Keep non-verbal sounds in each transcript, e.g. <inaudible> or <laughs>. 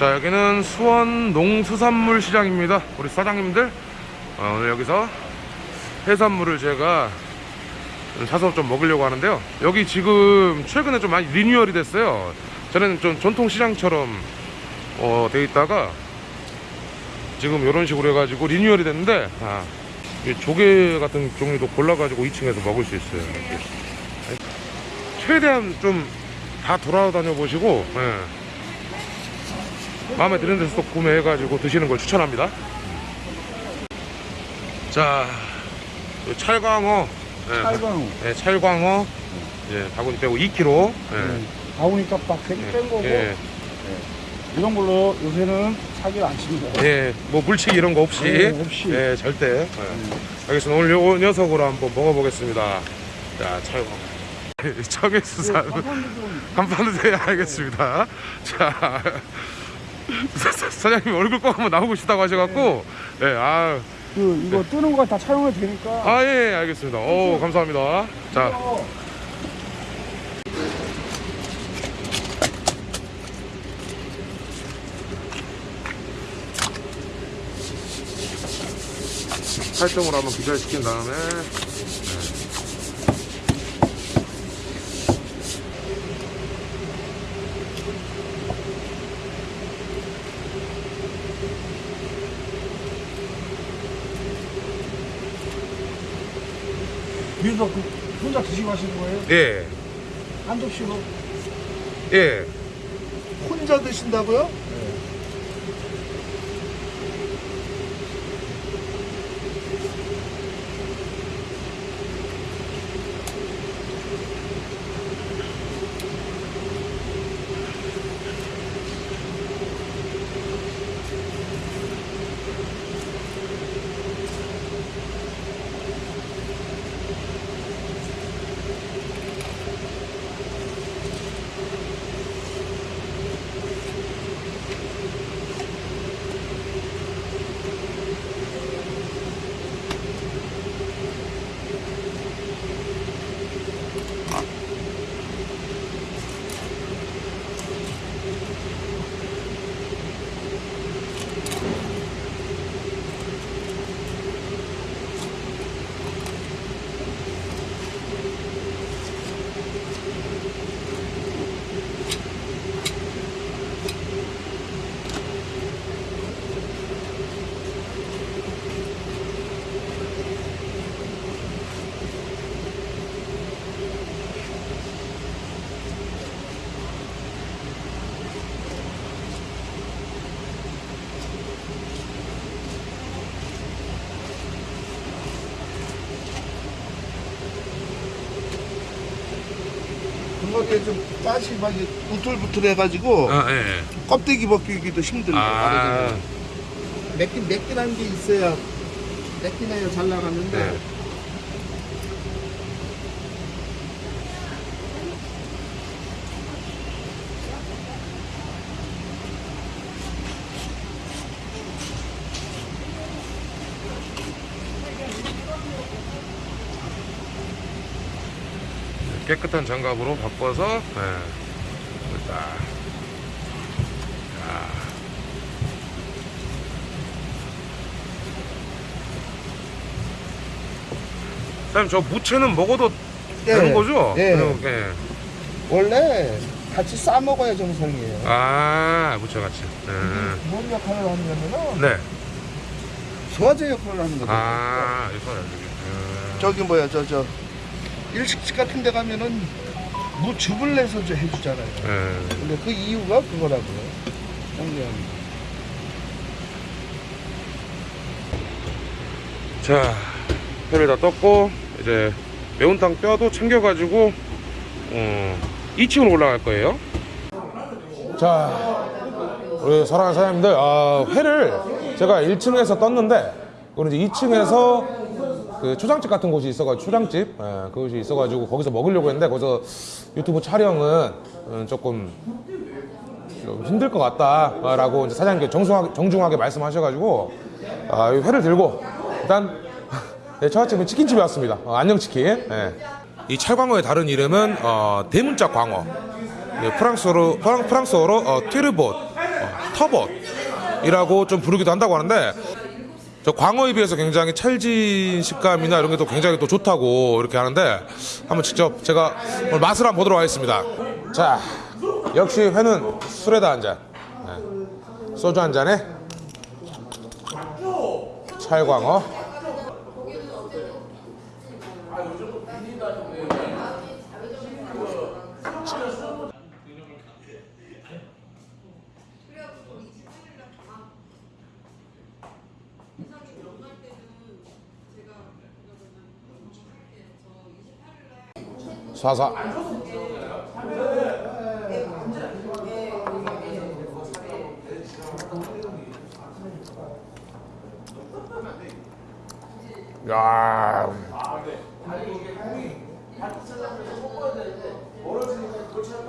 자 여기는 수원 농수산물 시장입니다 우리 사장님들 어, 오늘 여기서 해산물을 제가 사서 좀 먹으려고 하는데요 여기 지금 최근에 좀 많이 리뉴얼이 됐어요 전에는 좀 전통 시장처럼 어, 돼 있다가 지금 이런 식으로 해가지고 리뉴얼이 됐는데 아, 이 조개 같은 종류도 골라가지고 2층에서 먹을 수 있어요 이렇게. 최대한 좀 다 돌아다녀 보시고 예. 마음에 드는 데서 또 구매해가지고 드시는 걸 추천합니다. 자, 요 찰광어, 예, 찰광어. 예, 찰광어, 예, 바구니 빼고 2kg. 예, 네. 가오니까 빡세게 뺀 거고 예, 이런 걸로 요새는 사기를 안 칩니다. 예, 뭐 물치기 이런 거 없이, 네, 없이. 예, 절대. 예. 알겠습니다. 오늘 요 녀석으로 한번 먹어보겠습니다. 자, 찰광어. <laughs> 청해수산 간판도 돼야 알겠습니다. 자, 사- 사장님 얼굴 꼭 한번 나오고 싶다고 하셔갖고, 예, 아. 그 이거 뜨는 거 다 촬영해도 되니까 아, 예, 알겠습니다. 오, 감사합니다. 자, 살점으로 한번 기절시킨 다음에, 네. 여기서 그 혼자 드시고 거예요? 예, 한 접시로? 예. 혼자 드신다고요? 그거에 좀 가시 막 이렇게 우툴부툴해가지고 아, 예, 예. 껍데기 벗기기도 힘들고 아, 맵긴 맵긴 한 게 있어야 맵긴 해야 잘 나가는데 네. 깨끗한 장갑으로 바꿔서 예. 일단 사장님 저 무채는 먹어도 예. 되는 거죠? 예. 그냥, 예. 원래 같이 싸 먹어야 정상이에요. 아 무채 같이 예. 뭔 역할을 하냐면은 네. 소화제 역할을 하는 거죠. 아 이거 여기 음. 저기 뭐야 저저 일식집 같은 데 가면은 무즙을 내서 저 해주잖아요. 예. 근데 그 이유가 그거라고요. 정리합니다. 자 회를 다 떴고 이제 매운탕 뼈도 챙겨가지고 어, 2층으로 올라갈 거예요 자 우리 사랑하는 사장님들 아, 회를 제가 1층에서 떴는데 그리고 이제 2층에서 그 초장집 같은 곳이 있어가지고 초장집 예, 그곳이 있어가지고 거기서 먹으려고 했는데 거기서 유튜브 촬영은 음, 조금 좀 힘들 것 같다라고 이제 사장님께 정중하게, 정중하게 말씀하셔가지고 아, 이 회를 들고 일단 <laughs> 네, 처갓집은 치킨집에 왔습니다. 어, 안녕치킨. 예. 이 찰광어의 다른 이름은 어, 대문자 광어. 예, 프랑스어로 프랑, 프랑스어로 어, 튀르봇, 어, 터벅이라고 좀 부르기도 한다고 하는데 저 광어에 비해서 굉장히 찰진 식감이나 이런 게 또 굉장히 또 좋다고 이렇게 하는데 한번 직접 제가 오늘 맛을 한번 보도록 하겠습니다. 자, 역시 회는 술에다 한 잔, 네. 소주 한 잔에 찰광어. 사사. 야.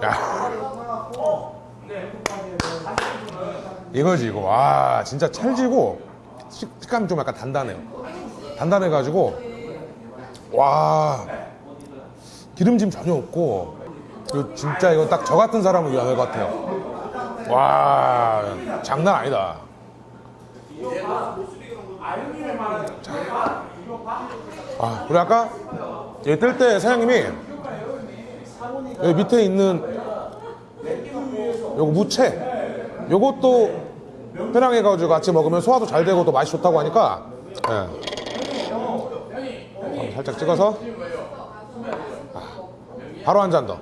야. 이거지 이거 와 진짜 찰지고 식- 식감이 좀 약간 단단해요 단단해가지고 와 기름짐 전혀 없고 이거 진짜 이거 딱 저 같은 사람을 위한 것 같아요 와 장난 아니다 자. 아 그리고 아까 얘 뜰 때 사장님이 여기 밑에 있는 요거 무채 요것도 편향해가지고 같이 먹으면 소화도 잘 되고 또 맛이 좋다고 하니까 예. 살짝 찍어서 아, 바로 한 잔 더.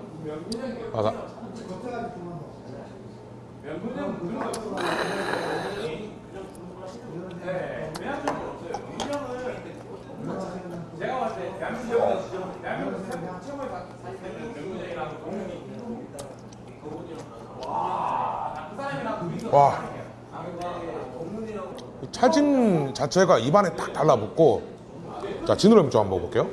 맞아. 와. 이 찰짐 자체가 입안에 딱 달라붙고 자좀 한번 먹어볼게요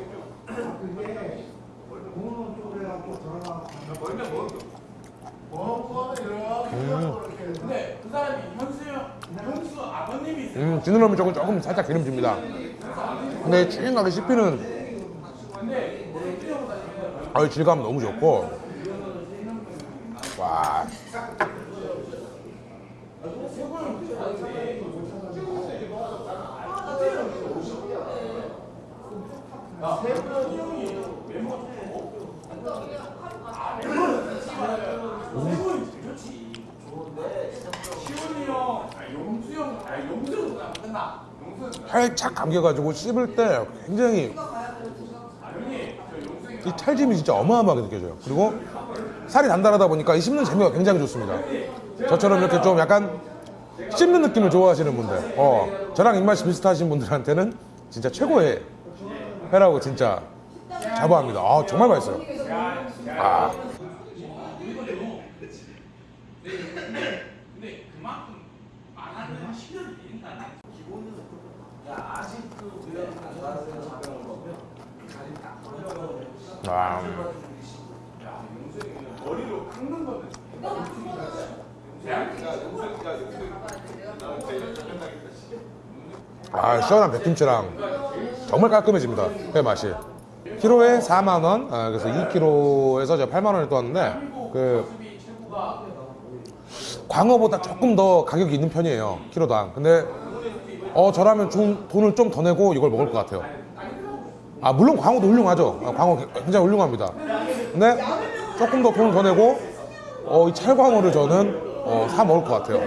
음, 지느러미 쪽은 조금 살짝 기름집니다. 근데 쭉 씹히는 아, 질감 너무 좋고 와 살짝 감겨가지고 씹을 때 굉장히 이 찰짐이 진짜 어마어마하게 느껴져요. 그리고 살이 단단하다 보니까 이 씹는 재미가 굉장히 좋습니다. 저처럼 이렇게 좀 약간 씹는 느낌을 좋아하시는 분들, 어, 저랑 입맛이 비슷하신 분들한테는 진짜 최고의 회라고 진짜 자부합니다. 아, 정말 맛있어요. 아. 아. 아 시원한 백김치랑 정말 깔끔해집니다 회 맛이. 키로에 4만 원 아, 그래서 2kg에서 제가 8만 원을 떠왔는데 그 광어보다 조금 더 가격이 있는 편이에요 키로당 근데 어 저라면 좀 돈을 좀 더 내고 이걸 먹을 것 같아요 아 물론 광어도 훌륭하죠 아, 광어 굉장히 훌륭합니다 근데 조금 더 돈을 더 내고 어, 이 찰광어를 저는 어, 사 먹을 것 같아요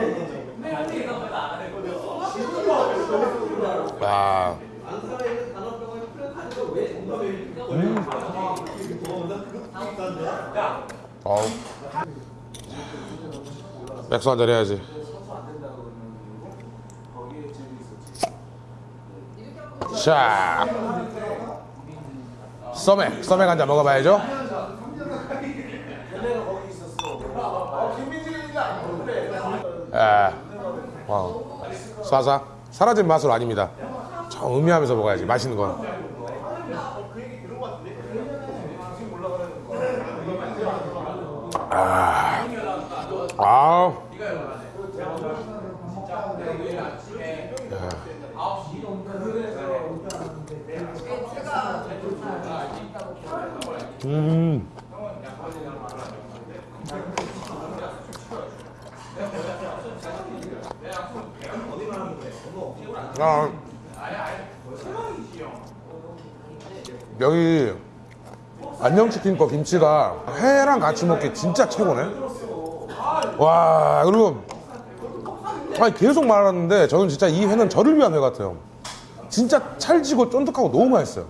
야. 음. 어우. 맥주 한잔 해야지. 자. 써맥, 써맥 한잔 먹어봐야죠. 에, 와우. 쏴사. 사라진 맛은 아닙니다. 좀 음미하면서 먹어야지. 맛있는 건. 아. 아. 음. 아, 여기 안녕치킨 거 김치가 회랑 같이 먹기 진짜 최고네. 와 그리고 아니 계속 말하는데 저는 진짜 이 회는 저를 위한 회 같아요. 진짜 찰지고 쫀득하고 너무 맛있어요.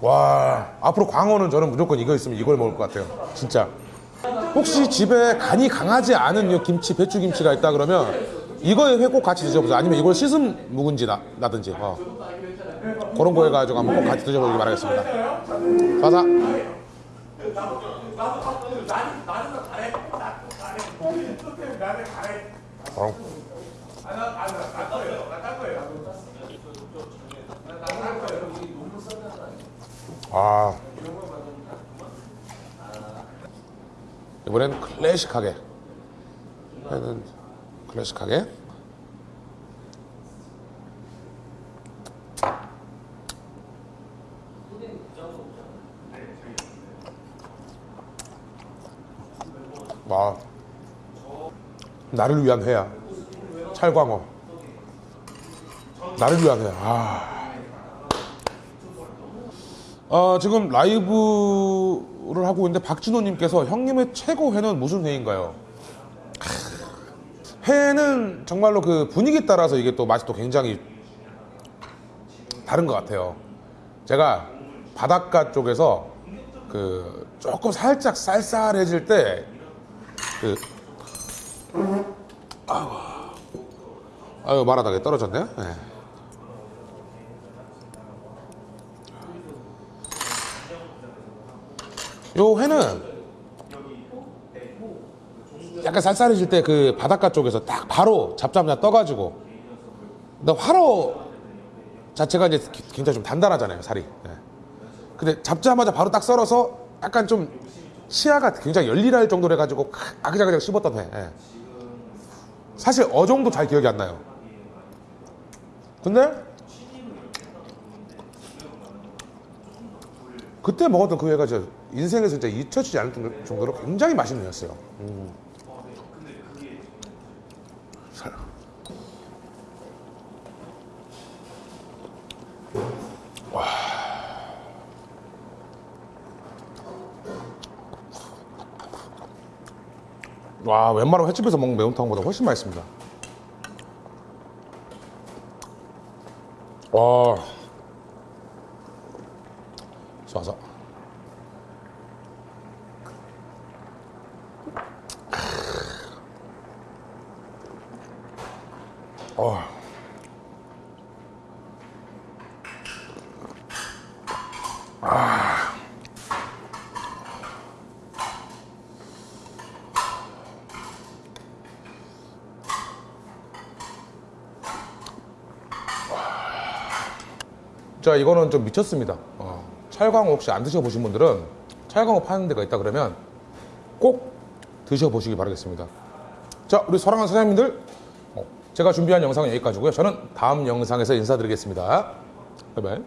와 앞으로 광어는 저는 무조건 이거 있으면 이걸 먹을 것 같아요. 진짜. 혹시 집에 간이 강하지 않은 이 김치 배추 김치가 있다 그러면 이거에 회꼭 같이 드셔보세요. 아니면 이걸 씻은 묵은지 나, 나든지 어. 그런 거 해가지고 한번 꼭 같이 드셔보길 바라겠습니다. 아. 이번엔 클래식하게. 얘는 클래식하게. 와. 나를 위한 회야. 찰광어. 나를 위한 회야. 아. 어, 지금 라이브를 하고 있는데 박진호님께서 형님의 최고 회는 무슨 회인가요? 크, 회는 정말로 그 분위기 따라서 이게 또 맛이 또 굉장히 다른 것 같아요. 제가 바닷가 쪽에서 그 조금 살짝 쌀쌀해질 때 그 아유 말하다가 떨어졌네요. 네. 요 회는 약간 쌀쌀해질 때 그 바닷가 쪽에서 딱 바로 잡자마자 떠가지고 근데 화로 자체가 이제 기- 굉장히 좀 단단하잖아요 살이 예. 근데 잡자마자 바로 딱 썰어서 약간 좀 시야가 굉장히 열일할 정도로 해가지고 아그작그작 씹었던 회 예. 사실 어종도 잘 기억이 안 나요 근데 그때 먹었던 그 회가 인생에서 진짜 잊혀지지 않을 정도- 정도로 굉장히 맛있는 회였어요. 음. 와. 와, 웬만한 횟집에서 먹는 매운탕보다 훨씬 맛있습니다. 와. 좋아서. 어. 자 이거는 좀 미쳤습니다. 어, 찰광어 혹시 안 드셔보신 분들은 찰광어 파는 데가 있다 그러면 꼭 드셔보시기 바라겠습니다. 자 우리 사랑하는 사장님들 어, 제가 준비한 영상은 여기까지고요. 저는 다음 영상에서 인사드리겠습니다. 바이바이.